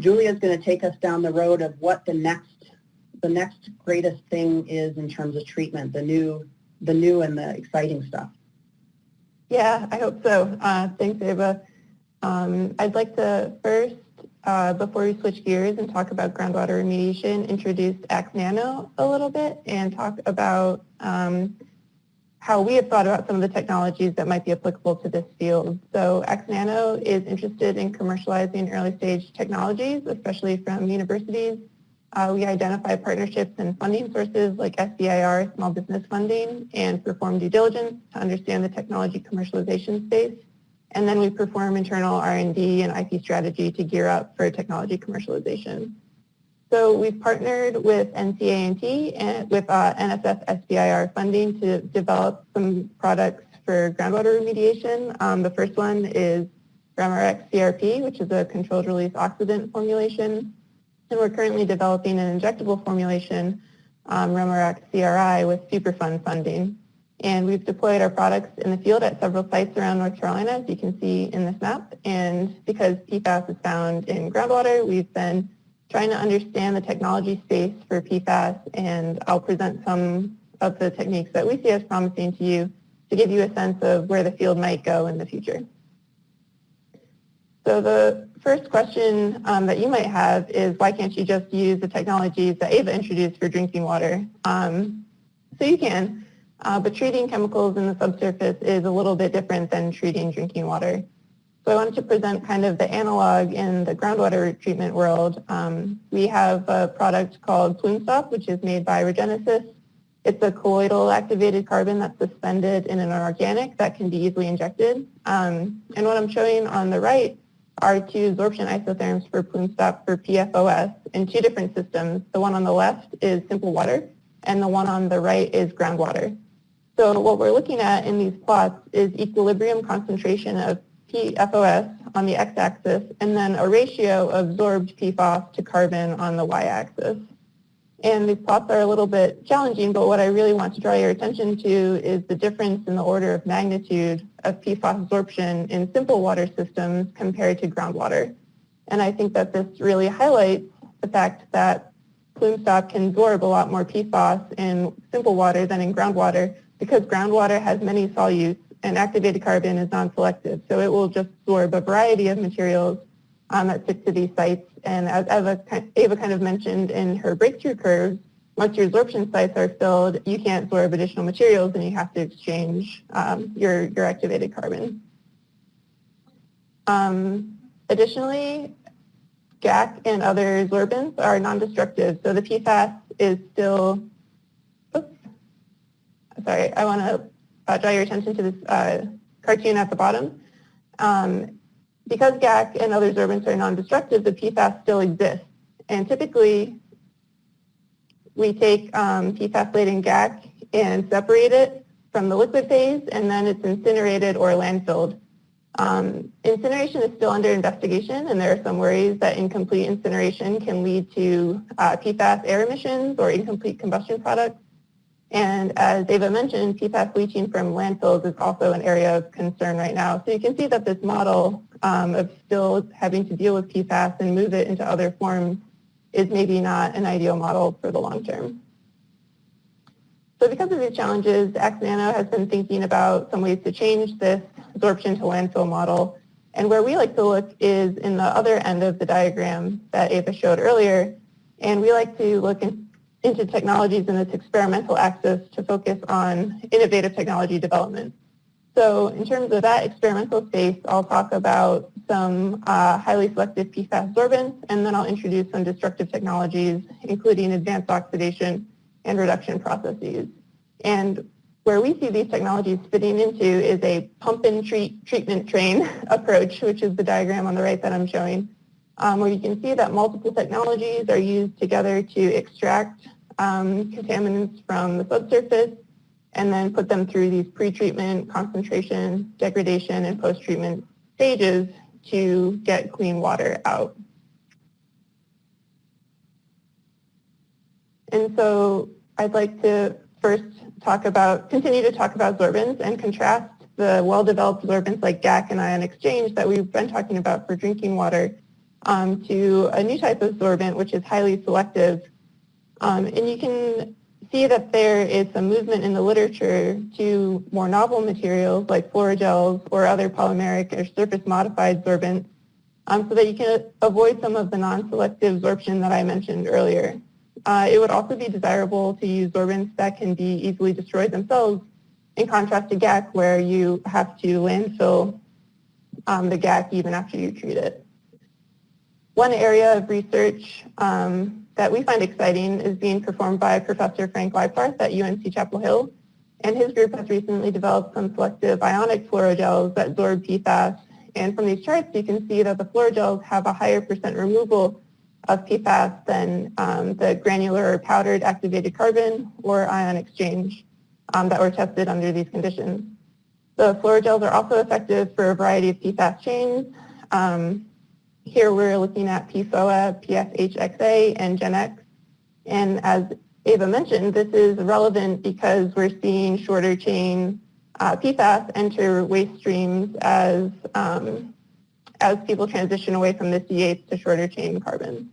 Julia is going to take us down the road of what the next the next greatest thing is in terms of treatment, the new the new and the exciting stuff. Yeah, I hope so. Uh, thanks, Ava. Um, I'd like to first, uh, before we switch gears and talk about groundwater remediation, introduce AxNano a little bit and talk about um, how we have thought about some of the technologies that might be applicable to this field. So AxNano is interested in commercializing early stage technologies, especially from universities. Uh, we identify partnerships and funding sources like SBIR, small business funding, and perform due diligence to understand the technology commercialization space. And then we perform internal R&D and IP strategy to gear up for technology commercialization. So we've partnered with NCA&T with uh, NSF SBIR funding to develop some products for groundwater remediation. Um, the first one is RemRx CRP, which is a controlled release oxidant formulation. And we're currently developing an injectable formulation, um, CRI, with Superfund funding. And we've deployed our products in the field at several sites around North Carolina, as you can see in this map. And because PFAS is found in groundwater, we've been trying to understand the technology space for PFAS, and I'll present some of the techniques that we see as promising to you to give you a sense of where the field might go in the future. So the first question um, that you might have is why can't you just use the technologies that Ava introduced for drinking water? Um, so you can, uh, but treating chemicals in the subsurface is a little bit different than treating drinking water. So I wanted to present kind of the analog in the groundwater treatment world. Um, we have a product called PlumeStop, which is made by Regenesis. It's a colloidal activated carbon that's suspended in an organic that can be easily injected. Um, and what I'm showing on the right are two absorption isotherms for PlumeStop for PFOS in two different systems. The one on the left is simple water, and the one on the right is groundwater. So what we're looking at in these plots is equilibrium concentration of PFOS on the x-axis, and then a ratio of absorbed PFOS to carbon on the y-axis. And these plots are a little bit challenging, but what I really want to draw your attention to is the difference in the order of magnitude of PFOS absorption in simple water systems compared to groundwater. And I think that this really highlights the fact that PlumeStop can absorb a lot more PFOS in simple water than in groundwater because groundwater has many solutes and activated carbon is non-selective. So it will just absorb a variety of materials um, that stick to these sites. And as Ava, Ava kind of mentioned in her breakthrough curves, once your absorption sites are filled, you can't absorb additional materials and you have to exchange um, your, your activated carbon. Um, additionally, GAC and other sorbents are non-destructive. So the PFAS is still, oops, sorry, I want to uh, draw your attention to this uh, cartoon at the bottom. Um, because GAC and other sorbents are non-destructive, the PFAS still exists. And typically, we take um, PFAS-laden GAC and separate it from the liquid phase, and then it's incinerated or landfilled. Um, incineration is still under investigation, and there are some worries that incomplete incineration can lead to uh, PFAS air emissions or incomplete combustion products. And as Ava mentioned, PFAS leaching from landfills is also an area of concern right now. So you can see that this model um, of still having to deal with PFAS and move it into other forms is maybe not an ideal model for the long term. So because of these challenges, AxNano has been thinking about some ways to change this absorption to landfill model. And where we like to look is in the other end of the diagram that Ava showed earlier. And we like to look in, into technologies in this experimental axis to focus on innovative technology development. So in terms of that experimental space, I'll talk about some uh, highly selective PFAS sorbents, and then I'll introduce some destructive technologies, including advanced oxidation and reduction processes. And where we see these technologies fitting into is a pump and treat treatment train approach, which is the diagram on the right that I'm showing um, where you can see that multiple technologies are used together to extract um, contaminants from the subsurface and then put them through these pretreatment, concentration, degradation, and post-treatment stages to get clean water out. And so I'd like to first talk about, continue to talk about sorbents and contrast the well-developed sorbents like GAC and ion exchange that we've been talking about for drinking water um, to a new type of sorbent, which is highly selective. Um, and you can see that there is some movement in the literature to more novel materials like fluorogels or other polymeric or surface modified sorbents um, so that you can avoid some of the non-selective absorption that I mentioned earlier. Uh, it would also be desirable to use sorbents that can be easily destroyed themselves in contrast to GAC where you have to landfill um, the GAC even after you treat it. One area of research um, that we find exciting is being performed by Professor Frank Leibfarth at UNC Chapel Hill. And his group has recently developed some selective ionic fluorogels that absorb PFAS. And from these charts, you can see that the fluorogels have a higher percent removal of PFAS than um, the granular or powdered activated carbon or ion exchange um, that were tested under these conditions. The fluorogels are also effective for a variety of PFAS chains. Um, here we're looking at PFOA, PFHXA, and GenX. And as Ava mentioned, this is relevant because we're seeing shorter chain uh, PFAS enter waste streams as, um, as people transition away from the C8 to shorter chain carbon.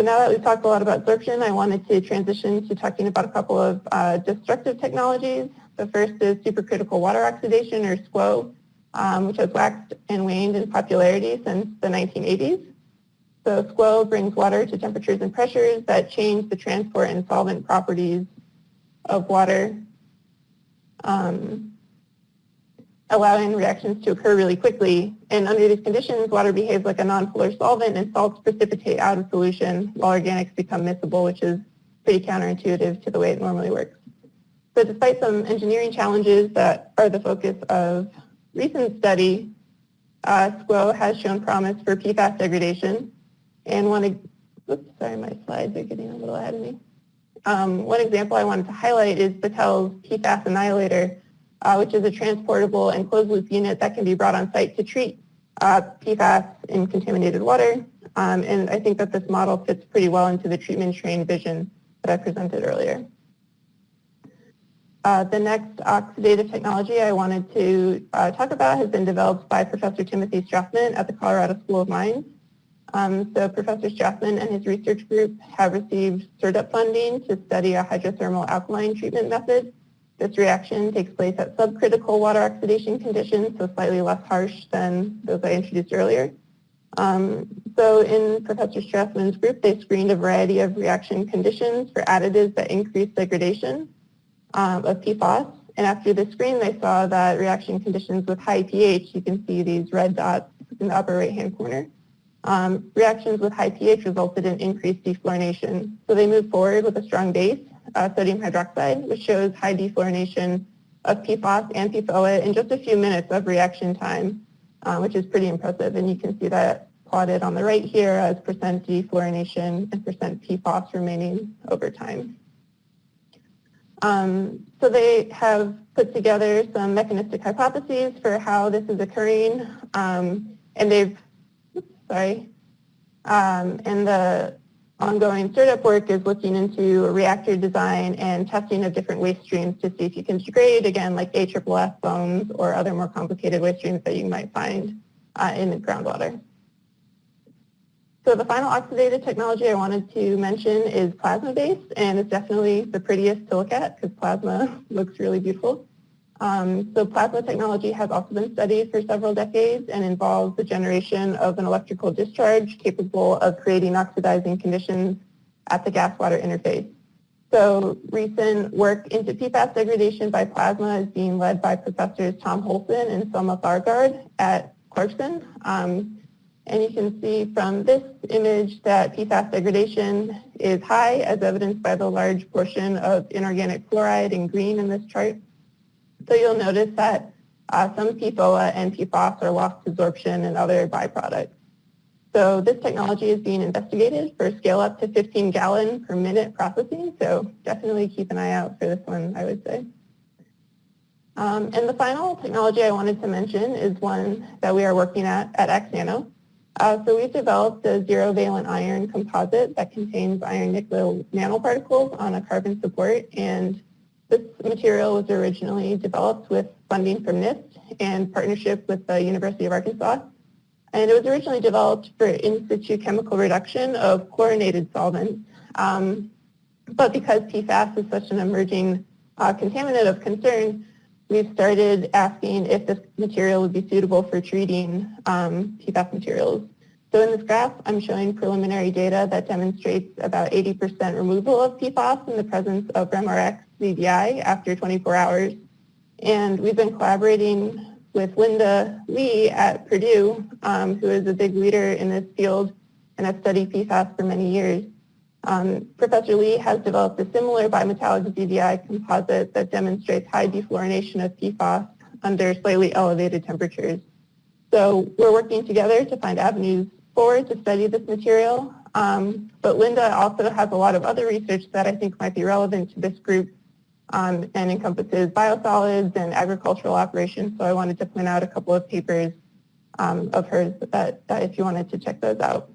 So now that we've talked a lot about absorption, I wanted to transition to talking about a couple of uh, destructive technologies. The first is supercritical water oxidation, or SCWO, um, which has waxed and waned in popularity since the 1980s. So SCWO brings water to temperatures and pressures that change the transport and solvent properties of water. Um, allowing reactions to occur really quickly. And under these conditions, water behaves like a nonpolar solvent and salts precipitate out of solution while organics become miscible, which is pretty counterintuitive to the way it normally works. So despite some engineering challenges that are the focus of recent study, uh, SCWO has shown promise for PFAS degradation. And one, oops, sorry, my slides are getting a little ahead of me. Um, one example I wanted to highlight is Battelle's PFAS annihilator, uh, which is a transportable and closed-loop unit that can be brought on site to treat uh, PFAS in contaminated water. Um, and I think that this model fits pretty well into the treatment train vision that I presented earlier. Uh, the next oxidative technology I wanted to uh, talk about has been developed by Professor Timothy Strathmann at the Colorado School of Mines. Um, so Professor Strathmann and his research group have received SERDP funding to study a hydrothermal alkaline treatment method this reaction takes place at subcritical water oxidation conditions, so slightly less harsh than those I introduced earlier. Um, so in Professor Strathmann's group, they screened a variety of reaction conditions for additives that increase degradation um, of PFAS. And after the screen, they saw that reaction conditions with high pH, you can see these red dots in the upper right-hand corner, um, reactions with high pH resulted in increased defluorination. So they moved forward with a strong base uh, sodium hydroxide, which shows high defluorination of PFOS and PFOA in just a few minutes of reaction time, uh, which is pretty impressive. And you can see that plotted on the right here as percent defluorination and percent PFOS remaining over time. Um, so they have put together some mechanistic hypotheses for how this is occurring, um, and they've, sorry, um, and the ongoing startup work is looking into reactor design and testing of different waste streams to see if you can degrade, again, like AFFF foams or other more complicated waste streams that you might find uh, in the groundwater. So the final oxidative technology I wanted to mention is plasma-based, and it's definitely the prettiest to look at because plasma looks really beautiful. Um, so plasma technology has also been studied for several decades and involves the generation of an electrical discharge capable of creating oxidizing conditions at the gas-water interface. So recent work into PFAS degradation by plasma is being led by professors Tom Holsen and Selma Thagard at Clarkson. Um, and you can see from this image that PFAS degradation is high as evidenced by the large portion of inorganic fluoride in green in this chart. So you'll notice that uh, some PFOA and PFOS are lost to absorption and other byproducts. So this technology is being investigated for scale up to 15 gallon per minute processing. So definitely keep an eye out for this one, I would say. Um, and the final technology I wanted to mention is one that we are working at at AxNano. Uh, so we've developed a zero valent iron composite that contains iron nickel nanoparticles on a carbon support and this material was originally developed with funding from NIST and partnership with the University of Arkansas. And it was originally developed for in situ chemical reduction of chlorinated solvents. Um, but because PFAS is such an emerging uh, contaminant of concern, we've started asking if this material would be suitable for treating um, PFAS materials. So in this graph, I'm showing preliminary data that demonstrates about 80% removal of PFAS in the presence of REMRX CDI after 24 hours. And we've been collaborating with Linda Lee at Purdue, um, who is a big leader in this field and has studied PFAS for many years. Um, Professor Lee has developed a similar bimetallic ZVI composite that demonstrates high defluorination of PFAS under slightly elevated temperatures. So we're working together to find avenues forward to study this material. Um, but Linda also has a lot of other research that I think might be relevant to this group um, and encompasses biosolids and agricultural operations. So I wanted to point out a couple of papers um, of hers that, that if you wanted to check those out.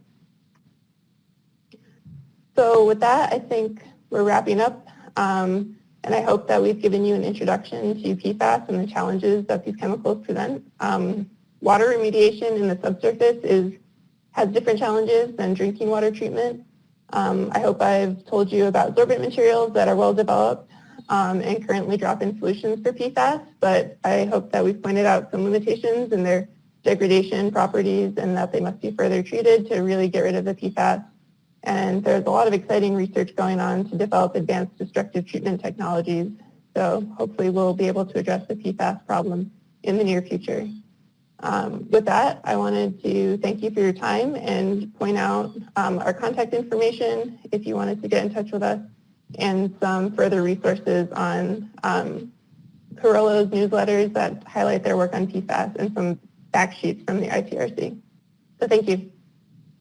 So with that, I think we're wrapping up. Um, and I hope that we've given you an introduction to PFAS and the challenges that these chemicals present. Um, water remediation in the subsurface is, has different challenges than drinking water treatment. Um, I hope I've told you about sorbent materials that are well developed um, and currently drop-in solutions for PFAS, but I hope that we've pointed out some limitations in their degradation properties and that they must be further treated to really get rid of the PFAS and there's a lot of exciting research going on to develop advanced destructive treatment technologies. So hopefully we'll be able to address the PFAS problem in the near future. Um, with that, I wanted to thank you for your time and point out um, our contact information if you wanted to get in touch with us and some further resources on um, Carollo's newsletters that highlight their work on PFAS and some fact sheets from the ITRC. So thank you.